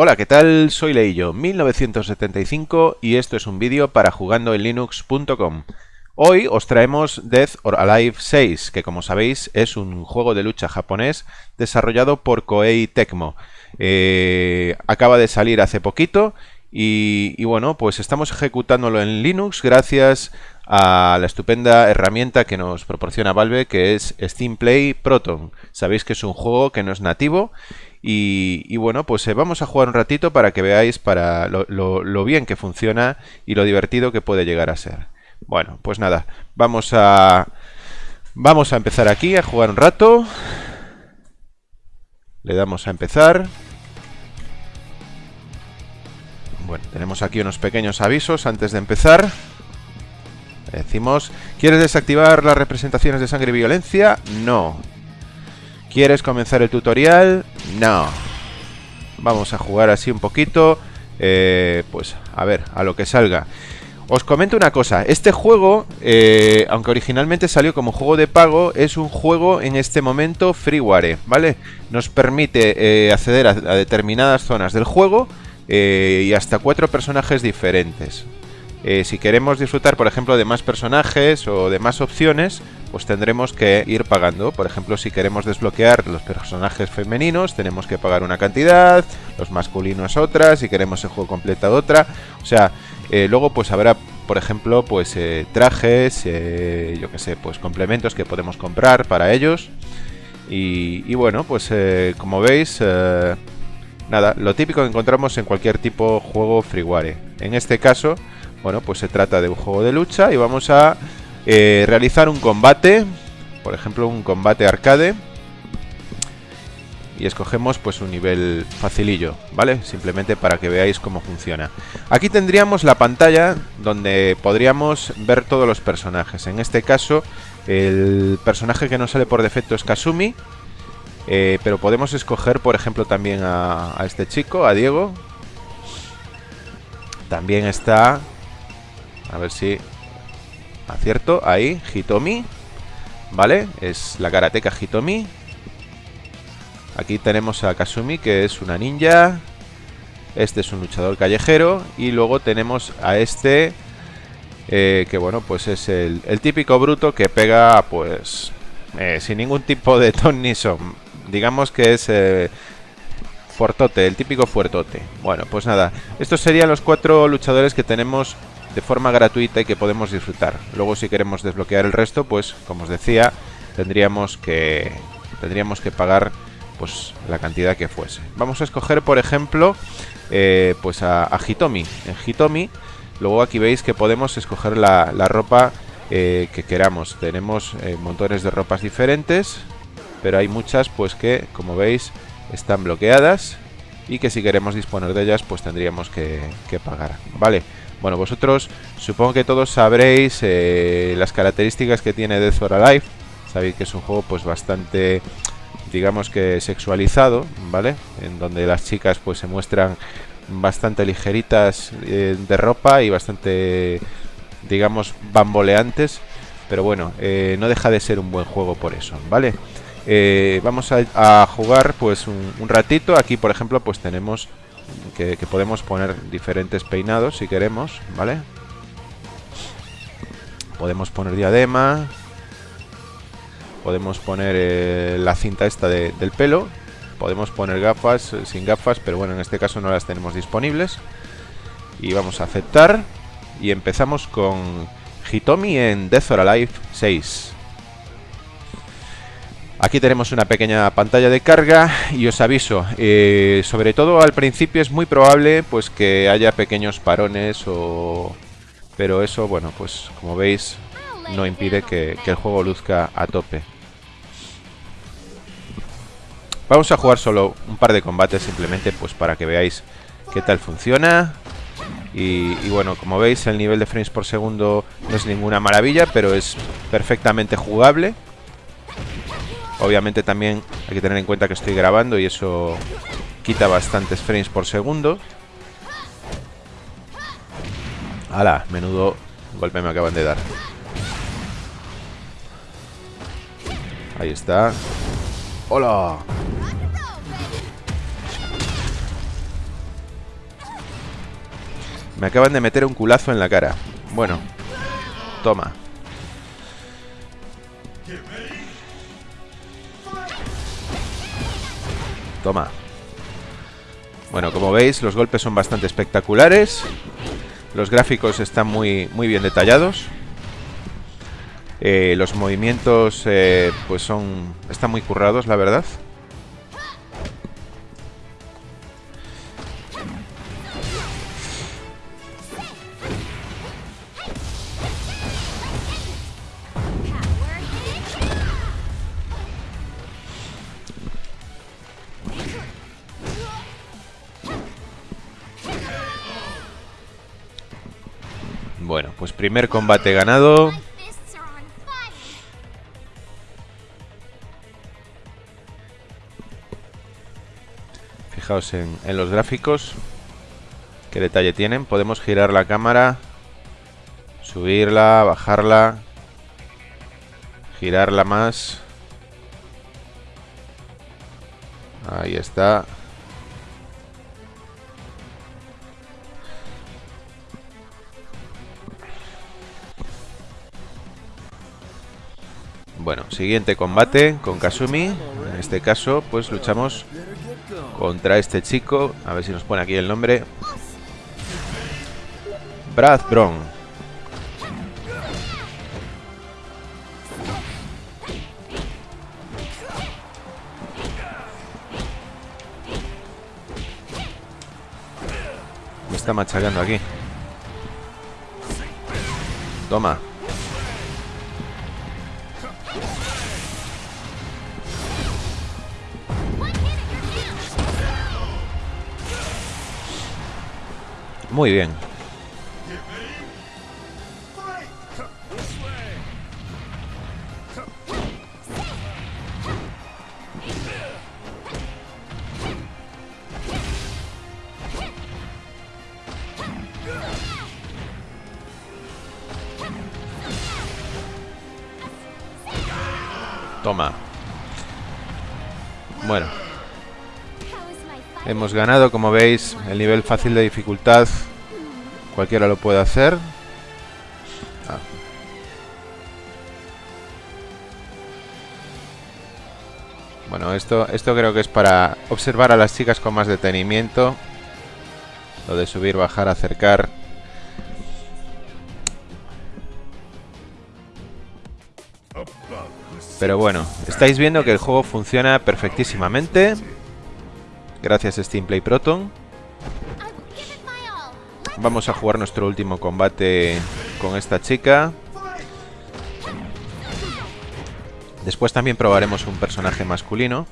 Hola, ¿qué tal? Soy Leillo, 1975 y esto es un vídeo para jugando en linux.com. Hoy os traemos Death or Alive 6, que como sabéis es un juego de lucha japonés desarrollado por Koei Tecmo. Eh, acaba de salir hace poquito y, y, bueno, pues estamos ejecutándolo en Linux gracias a la estupenda herramienta que nos proporciona Valve que es Steam Play Proton. Sabéis que es un juego que no es nativo y, bueno, pues eh, vamos a jugar un ratito para que veáis para lo, bien que funciona y lo divertido que puede llegar a ser. Bueno, pues nada, vamos a, vamos a empezar aquí a jugar un rato. Le damos a empezar. Bueno, tenemos aquí unos pequeños avisos antes de empezar. Decimos, ¿quieres desactivar las representaciones de sangre y violencia? No. ¿Quieres comenzar el tutorial? No. Vamos a jugar así un poquito. Eh, pues a ver, a lo que salga. Os comento una cosa, este juego, eh, aunque originalmente salió como juego de pago, es un juego en este momento freeware, ¿vale? Nos permite eh, acceder a, a, determinadas zonas del juego y hasta cuatro personajes diferentes. Si queremos disfrutar, por ejemplo, de más personajes o de más opciones, pues tendremos que ir pagando. Por ejemplo, si queremos desbloquear los personajes femeninos, tenemos que pagar una cantidad, los masculinos otra, si queremos el juego completo otra. O sea, eh, luego pues habrá, por ejemplo, pues eh, trajes, eh, yo que sé, pues complementos que podemos comprar para ellos. Y, y bueno, pues como veis, nada, lo típico que encontramos en cualquier tipo juego freeware. En este caso, bueno, pues se trata de un juego de lucha y vamos a eh, realizar un combate, por ejemplo un combate arcade. Y escogemos pues un nivel facilillo, ¿vale? Simplemente para que veáis cómo funciona. Aquí tendríamos la pantalla donde podríamos ver todos los personajes. En este caso, el personaje que nos sale por defecto es Kasumi. Eh, pero podemos escoger, por ejemplo, también a, a este chico, a Diego. También está... A ver si Acierto, ahí, Hitomi. ¿Vale? Es la karateca Hitomi. Aquí tenemos a Kasumi, que es una ninja. Este es un luchador callejero. Y luego tenemos a este eh, Que bueno, pues es el, típico bruto que pega Pues eh, sin ningún tipo de ton ni son. Digamos que es... Eh, fuertote, el típico fuertote. Bueno, pues nada. Estos serían los cuatro luchadores que tenemos de forma gratuita y que podemos disfrutar. Luego si queremos desbloquear el resto, pues como os decía, tendríamos que tendríamos que pagar pues la cantidad que fuese. Vamos a escoger, por ejemplo, eh, pues a, Hitomi. En Hitomi, luego aquí veis que podemos escoger la, ropa eh, que queramos. Tenemos eh, montones de ropas diferentes, pero hay muchas pues que, como veis, están bloqueadas y que si queremos disponer de ellas, pues tendríamos que, pagar. Vale, bueno, vosotros supongo que todos sabréis eh, las características que tiene Death or Alive. Sabéis que es un juego pues bastante, digamos que sexualizado, ¿vale? En donde las chicas pues se muestran bastante ligeritas eh, de ropa y bastante, digamos, bamboleantes. Pero bueno, eh, no deja de ser un buen juego por eso, ¿vale? Vamos a, jugar pues un ratito. Aquí, por ejemplo, pues tenemos que, podemos poner diferentes peinados si queremos, ¿vale? Podemos poner diadema. Podemos poner eh, la cinta esta del pelo. Podemos poner gafas eh, sin gafas, pero bueno, en este caso no las tenemos disponibles. Y vamos a aceptar. Y empezamos con Hitomi en Death or Alive 6. Aquí tenemos una pequeña pantalla de carga y os aviso, eh, sobre todo al principio es muy probable pues que haya pequeños parones o... Pero eso, bueno, pues como veis no impide que, el juego luzca a tope. Vamos a jugar solo un par de combates simplemente pues para que veáis qué tal funciona. Y, y, bueno, como veis el nivel de frames por segundo no es ninguna maravilla, pero es perfectamente jugable. Obviamente también hay que tener en cuenta que estoy grabando y eso quita bastantes frames por segundo. ¡Hala! Menudo golpe me acaban de dar. Ahí está. ¡Hola! Me acaban de meter un culazo en la cara. Bueno. Toma. Toma. Bueno, como veis, los golpes son bastante espectaculares. Los gráficos están muy, muy bien detallados. Eh, los movimientos, eh, pues son... Están muy currados, la verdad. Primer combate ganado. Fijaos en, los gráficos. Qué detalle tienen. Podemos girar la cámara. Subirla, bajarla. Girarla más. Ahí está. Bueno, siguiente combate con Kasumi. En este caso, pues luchamos contra este chico. A ver si nos pone aquí el nombre. Brad Brown. Me está machacando aquí. Toma. Muy bien. Toma. Bueno. Hemos ganado, como veis, el nivel fácil de dificultad Cualquiera lo puede hacer. Ah. Bueno, esto, esto creo que es para observar a las chicas con más detenimiento. Lo de subir, bajar, acercar. Pero bueno, estáis viendo que el juego funciona perfectísimamente. Gracias Steam Play Proton. Vamos a jugar nuestro último combate con esta chica. Después también probaremos un personaje masculino.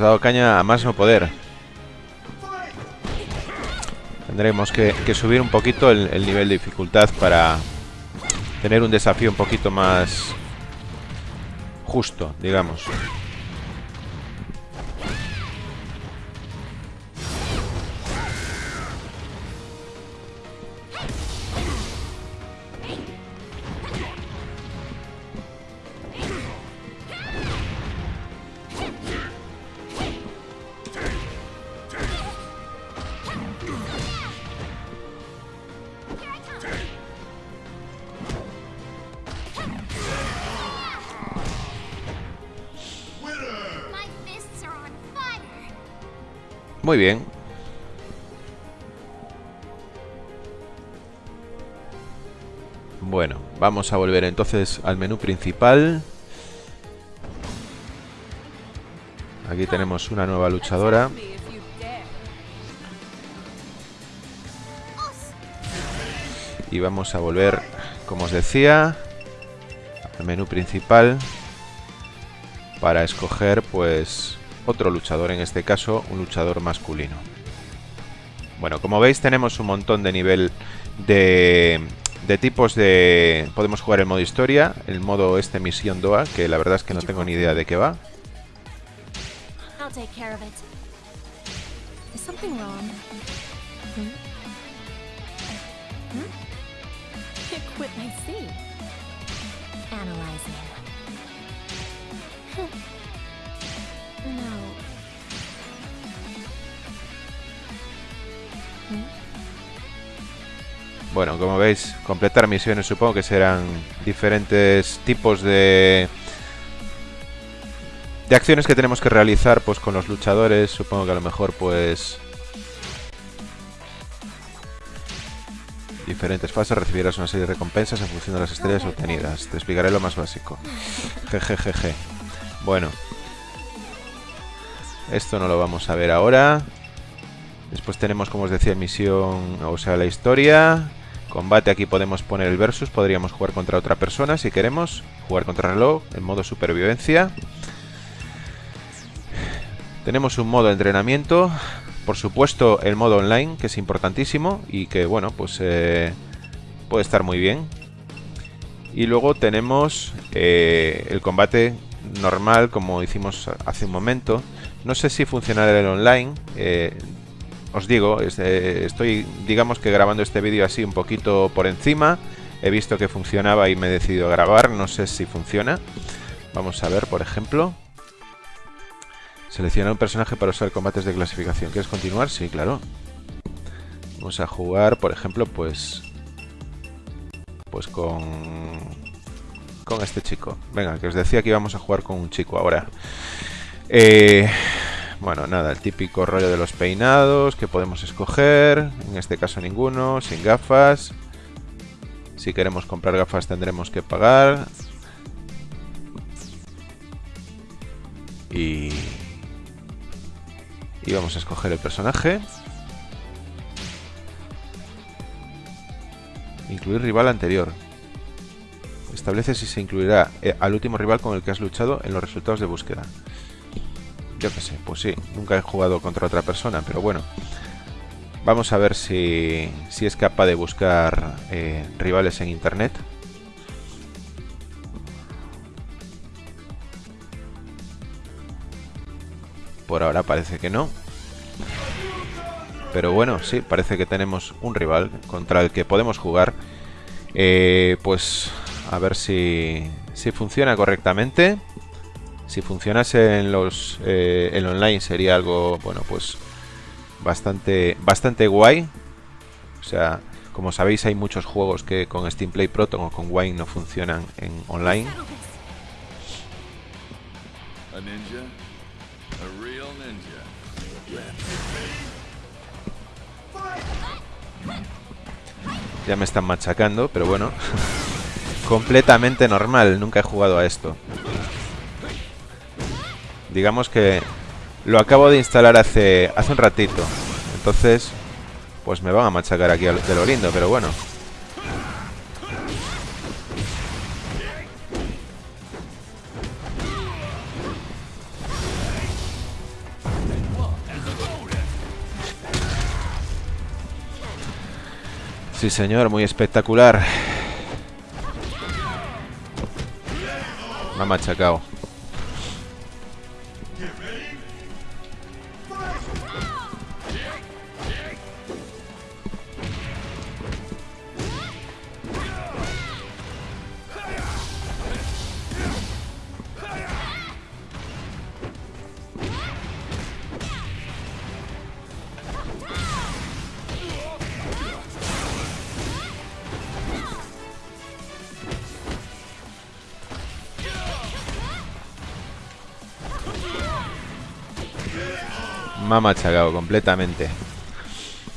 Dado caña a más no poder. Tendremos que, subir un poquito el nivel de dificultad para tener un desafío un poquito más justo, digamos. Muy bien. Bueno, vamos a volver entonces al menú principal. Aquí tenemos una nueva luchadora. Y vamos a volver, como os decía, al menú principal para escoger pues otro luchador, en este caso un luchador masculino. Bueno, como veis tenemos un montón de nivel de, de tipos de... Podemos jugar el modo historia, el modo este misión DOA, que la verdad es que no tengo ni idea de qué va. Bueno, como veis, completar misiones supongo que serán diferentes tipos de de acciones que tenemos que realizar pues con los luchadores, supongo que a lo mejor pues diferentes fases recibirás una serie de recompensas en función de las estrellas obtenidas. Te explicaré lo más básico. Jejejeje. Bueno. Esto no lo vamos a ver ahora. Después tenemos, como os decía, misión, o sea, la historia. Combate, aquí podemos poner el versus. Podríamos jugar contra otra persona si queremos. Jugar contra reloj, en modo supervivencia. Tenemos un modo entrenamiento, por supuesto el modo online, que es importantísimo y que, bueno, pues eh, puede estar muy bien. Y luego tenemos eh, el combate normal, como hicimos hace un momento. No sé si funcionará el online. Eh, os digo, estoy, digamos que grabando este vídeo así un poquito por encima. He visto que funcionaba y me he decidido grabar. No sé si funciona. Vamos a ver, por ejemplo. Seleccionar un personaje para usar combates de clasificación. ¿Quieres continuar? Sí, claro. Vamos a jugar, por ejemplo, pues... Pues con... Con este chico. Venga, que os decía que íbamos a jugar con un chico ahora. Eh, bueno, nada, el típico rollo de los peinados que podemos escoger. En este caso ninguno, sin gafas. Si queremos comprar gafas tendremos que pagar. Y... Vamos a escoger el personaje. Incluir rival anterior. Establece si se incluirá eh, al último rival con el que has luchado en los resultados de búsqueda. Yo qué sé, pues sí, nunca he jugado contra otra persona, pero bueno. Vamos a ver si, si es capaz de buscar eh, rivales en internet. Por ahora parece que no. Pero bueno, sí, parece que tenemos un rival contra el que podemos jugar. Eh, pues a ver si, si funciona correctamente. Si funcionase en los eh, en online sería algo, bueno, pues bastante bastante guay. O sea, como sabéis hay muchos juegos que con Steam Play Proton o con Wine no funcionan en online. Ya me están machacando, pero bueno. Completamente normal, nunca he jugado a esto. Digamos que lo acabo de instalar hace, hace un ratito. Entonces, pues me van a machacar aquí de lo lindo, pero bueno. Sí, señor, muy espectacular. Me ha machacado. Me ha machacado completamente.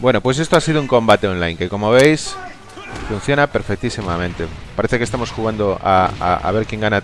Bueno, pues esto ha sido un combate online que como veis funciona perfectísimamente. Parece que estamos jugando a, a ver quién gana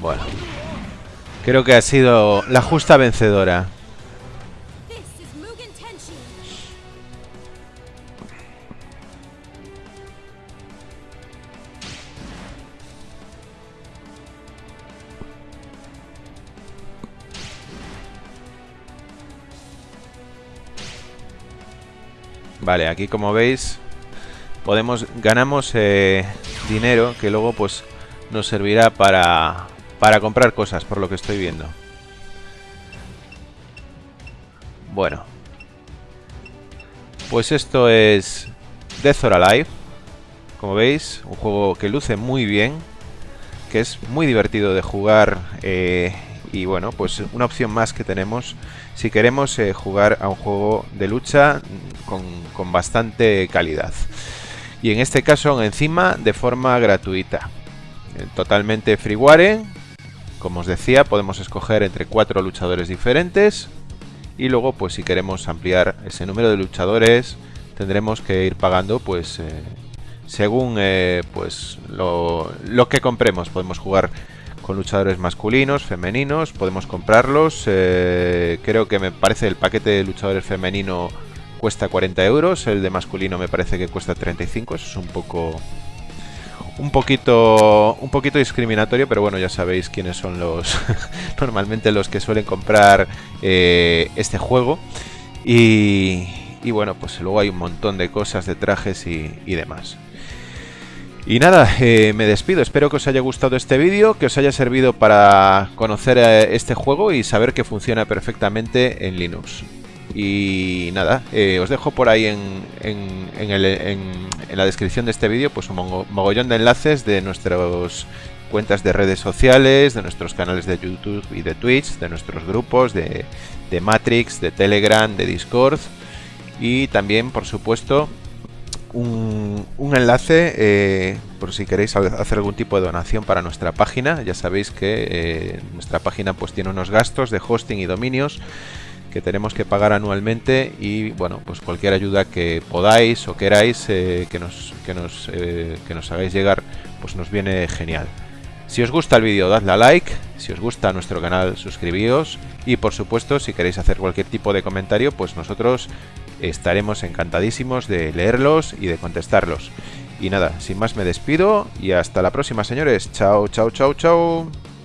Bueno. Creo que ha sido la justa vencedora. Vale, aquí como veis podemos ganamos eh, dinero que luego pues nos servirá para para comprar cosas por lo que estoy viendo. Bueno. Pues esto es Death or Alive. Como veis, un juego que luce muy bien, que es muy divertido de jugar eh, y bueno, pues una opción más que tenemos si queremos eh, jugar a un juego de lucha con, con bastante calidad. Y en este caso encima de forma gratuita. Eh, totalmente freeware. Como os decía, podemos escoger entre cuatro luchadores diferentes. Y luego, pues si queremos ampliar ese número de luchadores, tendremos que ir pagando, pues, eh, según eh, pues lo, lo que compremos. Podemos jugar con luchadores masculinos, femeninos, podemos comprarlos. eh, creo que me parece el paquete de luchadores femenino cuesta 40 euros, el de masculino me parece que cuesta 35, eso es un poco un poquito un poquito discriminatorio, pero bueno, ya sabéis quiénes son los normalmente los que suelen comprar eh, este juego y, y bueno, pues luego hay un montón de cosas de trajes y, demás. Y nada, eh, me despido. Espero que os haya gustado este vídeo, que os haya servido para conocer eh, este juego y saber que funciona perfectamente en Linux. Y nada, os dejo por ahí en, en- en el- en- en la descripción de este vídeo pues un mogollón de enlaces de nuestras cuentas de redes sociales, de nuestros canales de YouTube y de Twitch, de nuestros grupos, de, Matrix, de Telegram, de Discord y también, por supuesto, un, enlace eh, por si queréis ha- hacer algún tipo de donación para nuestra página. Ya sabéis que eh, nuestra página pues tiene unos gastos de hosting y dominios que tenemos que pagar anualmente y bueno pues cualquier ayuda que podáis o queráis eh, que nos que nos eh, que nos hagáis llegar pues nos viene genial. Si os gusta el vídeo, dadle a like. Si os gusta nuestro canal, suscribíos. Y por supuesto, si queréis hacer cualquier tipo de comentario, pues nosotros estaremos encantadísimos de leerlos y de contestarlos. Y nada, sin más me despido y hasta la próxima, señores. Chao, chao, chao, chao.